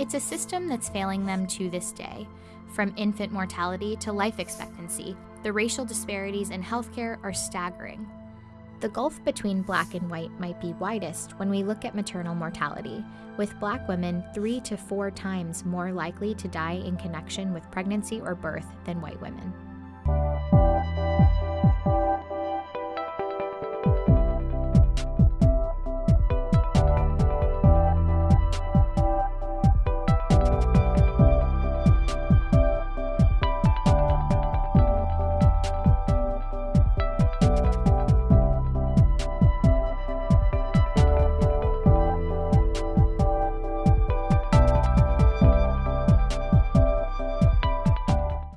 It's a system that's failing them to this day. From infant mortality to life expectancy, the racial disparities in healthcare are staggering. The gulf between black and white might be widest when we look at maternal mortality, with black women three to four times more likely to die in connection with pregnancy or birth than white women.